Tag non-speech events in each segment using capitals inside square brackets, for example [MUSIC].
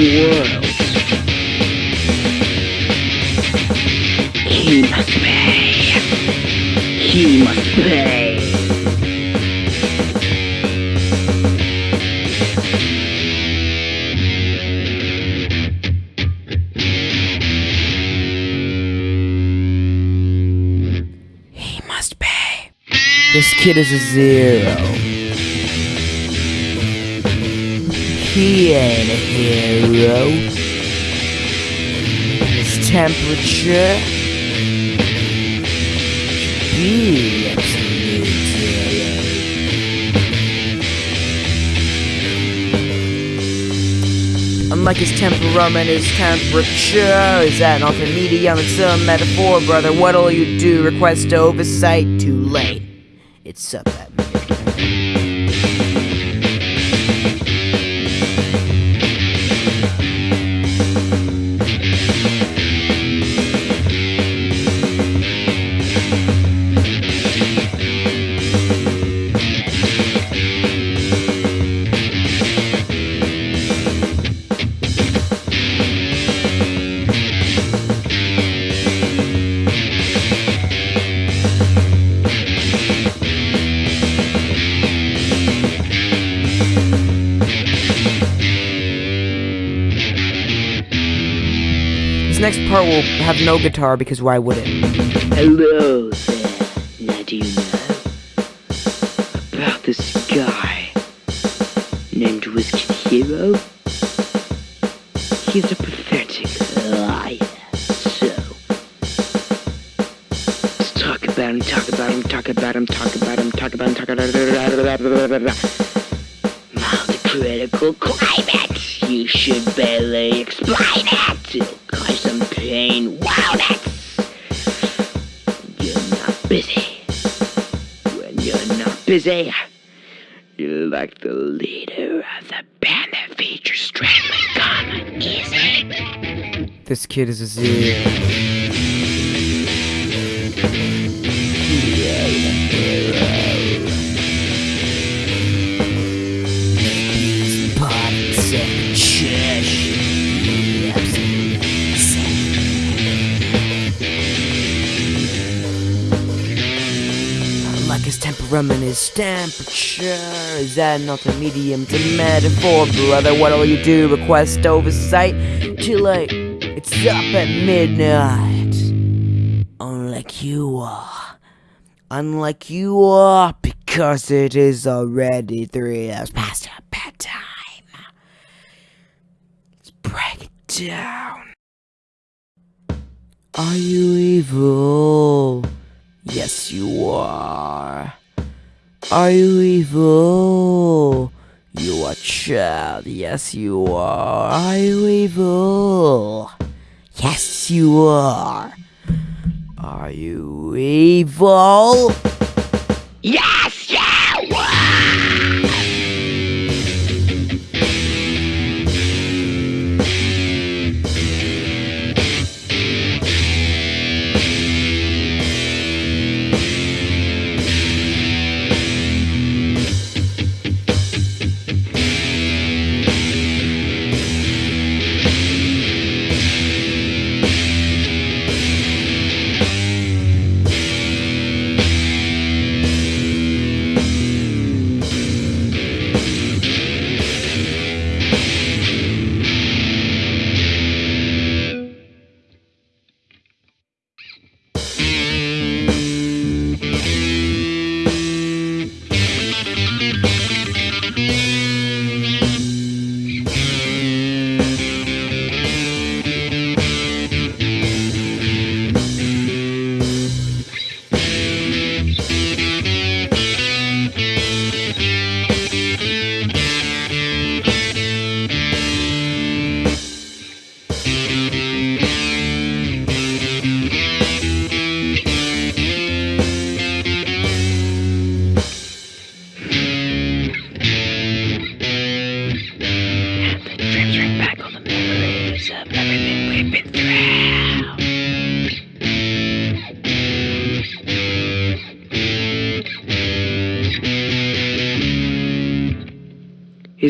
world. He must pay. He must pay. He must pay. This kid is a zero. A hero. His temperature. Be zero. Unlike his temperament, his temperature is at an medium. It's a metaphor, brother. What'll you do? Request oversight? Too late. Part will have no guitar because why would it? Hello there. Now do you know about this guy named Whiskey Hero? You're you're like the leader of the band that features Strangling Gun. Easy. This kid is a zero. Temperature is that not a medium? to metaphor, brother. What'll you do? Request oversight? Too late. It's up at midnight. Unlike you are. Unlike you are, because it is already three hours past bedtime. Let's break it down. Are you evil? Yes, you are. Are you evil? You are child. Yes, you are. Are you evil? Yes, you are. Are you evil? Yes, you are!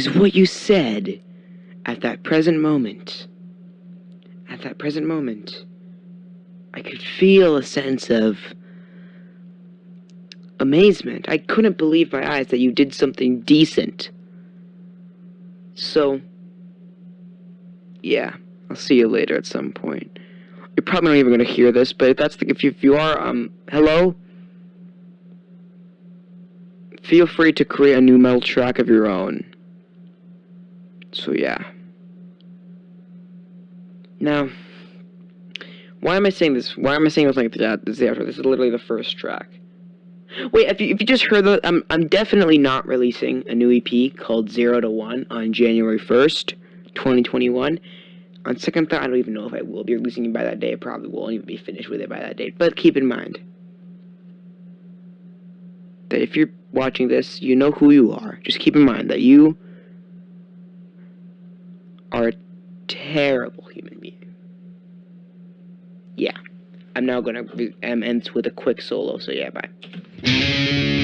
Is what you said at that present moment. At that present moment, I could feel a sense of amazement. I couldn't believe my eyes that you did something decent. So, yeah, I'll see you later at some point. You're probably not even gonna hear this, but if that's the if you, if you are, um, hello. Feel free to create a new metal track of your own. So yeah. Now, why am I saying this? Why am I saying this like that? This is the outro. This is literally the first track. Wait, if you, if you just heard the, I'm, I'm definitely not releasing a new EP called Zero to One on January 1st, 2021. On second thought, I don't even know if I will be releasing it by that day. I probably won't even be finished with it by that date. But keep in mind that if you're watching this, you know who you are. Just keep in mind that you are a terrible human being. Yeah. I'm now gonna end with a quick solo, so yeah, bye.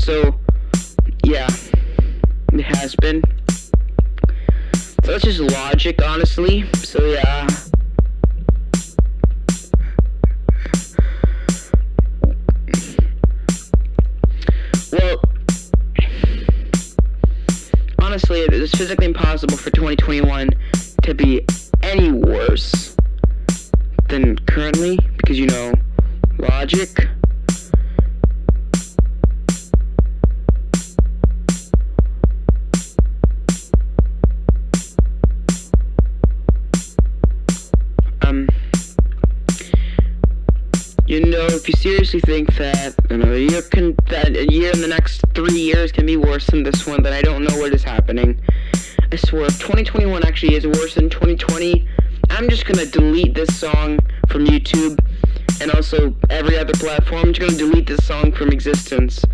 So, yeah, it has been. So that's just logic, honestly. So, yeah. Well, honestly, it is physically impossible for 2021 to be any worse than currently because you know logic that another year can that a year in the next three years can be worse than this one then I don't know what is happening I swear, if 2021 actually is worse than 2020, I'm just gonna delete this song from YouTube and also every other platform. I'm just gonna delete this song from existence.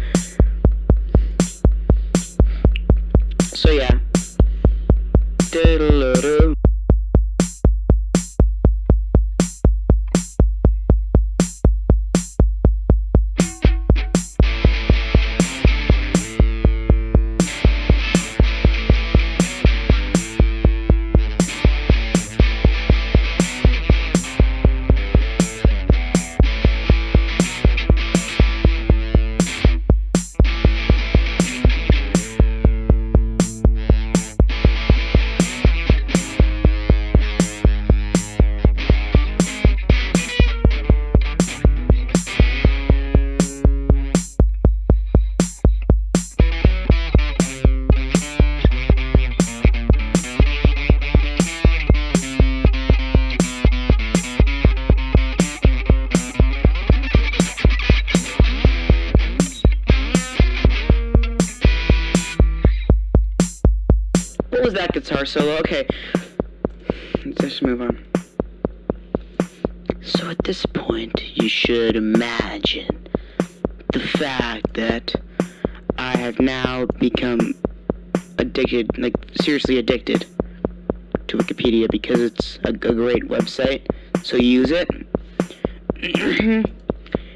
Solo? Okay. let's just move on. So at this point, you should imagine the fact that I have now become addicted, like seriously addicted to Wikipedia because it's a, a great website. So use it. [CLEARS THROAT]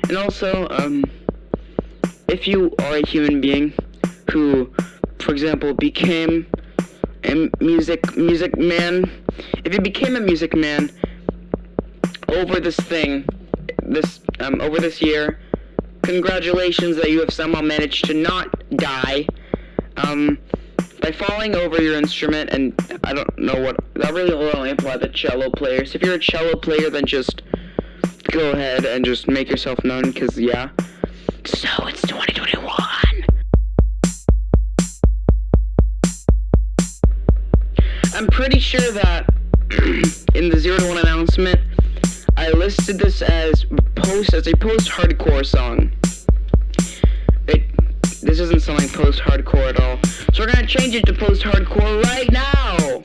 and also, um, if you are a human being who, for example, became a music music man, if you became a music man over this thing, this um, over this year, congratulations that you have somehow managed to not die. Um, by falling over your instrument, and I don't know what that really will only apply to cello players. If you're a cello player, then just go ahead and just make yourself known, cause yeah. So it's 2021. I'm pretty sure that [CLEARS THROAT] in the zero to one announcement, I listed this as post as a post-hardcore song. It this isn't something post-hardcore at all. So we're gonna change it to post-hardcore right now.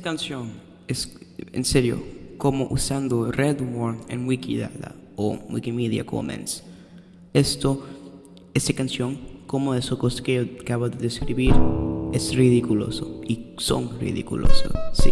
Esta canción es, en serio, como usando Redworm en Wikidata o Wikimedia Commons. Esto, esta canción, como eso que acabo de describir, es ridículoso y son ridículosos, sí.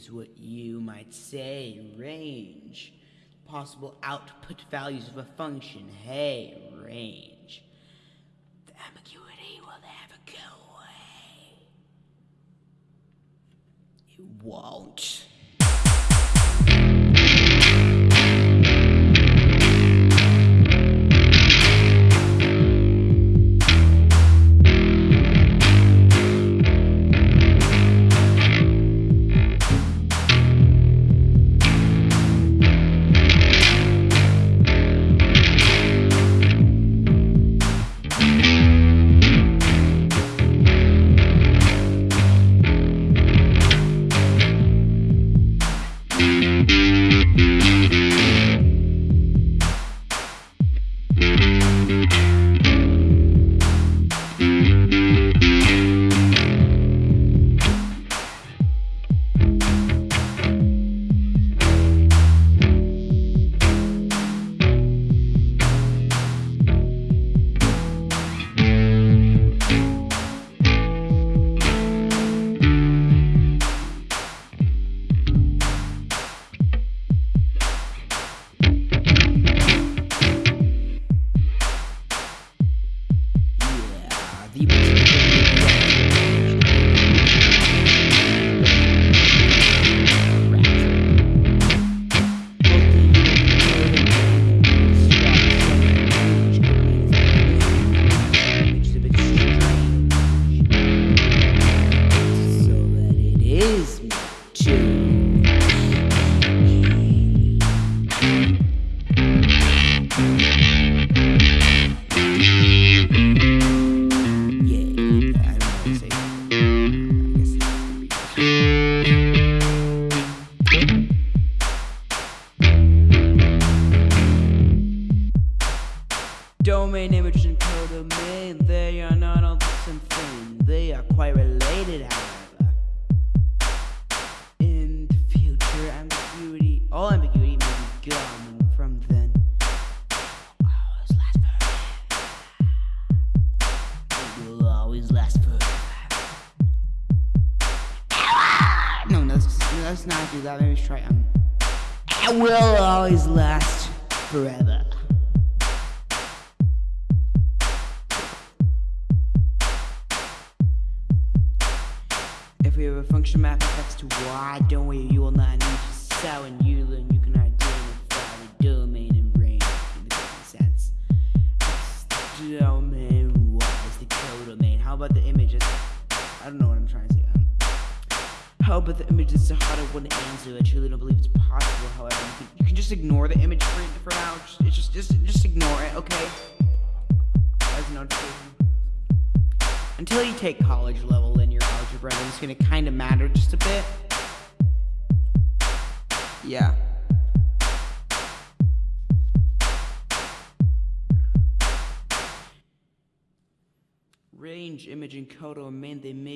Is what you might say range. Possible output values of a function. Hey, range. The ambiguity will never go away. It won't. Do that. Let's try um. It will always last forever.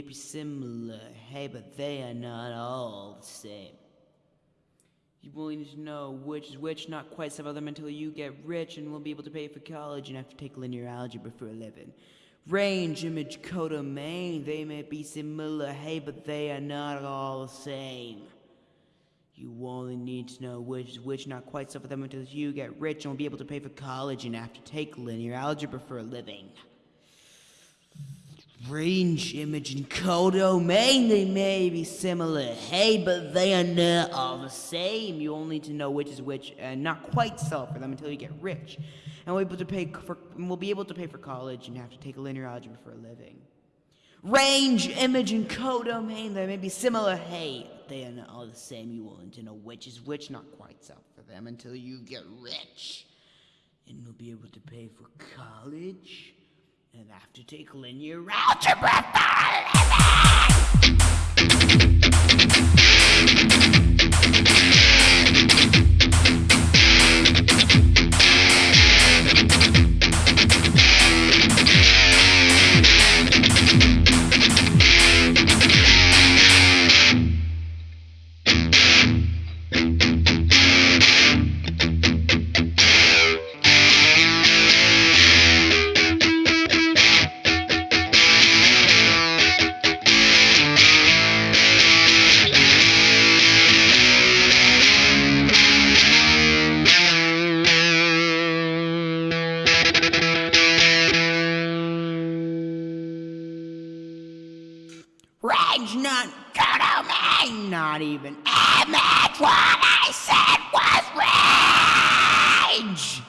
Be similar, hey, but they are not all the same. You will need to know which is which, not quite some of them until you get rich and will be able to pay for college and have to take linear algebra for a living. Range, image, codomain, they may be similar, hey, but they are not all the same. You only need to know which is which, not quite some of them until you get rich and will be able to pay for college and have to take linear algebra for a living. Range, image, and codomain, they may be similar, hey, but they are not all the same. You only need to know which is which and not quite sell for them until you get rich. And we'll be able to pay for we'll be able to pay for college and have to take a linear algebra for a living. Range, image, and codomain, they may be similar, hey, they are not all the same. You will need to know which is which, not quite sell for them until you get rich. And you'll be able to pay for college and have to take linear algebra for a living. not even imagine what I said was rage!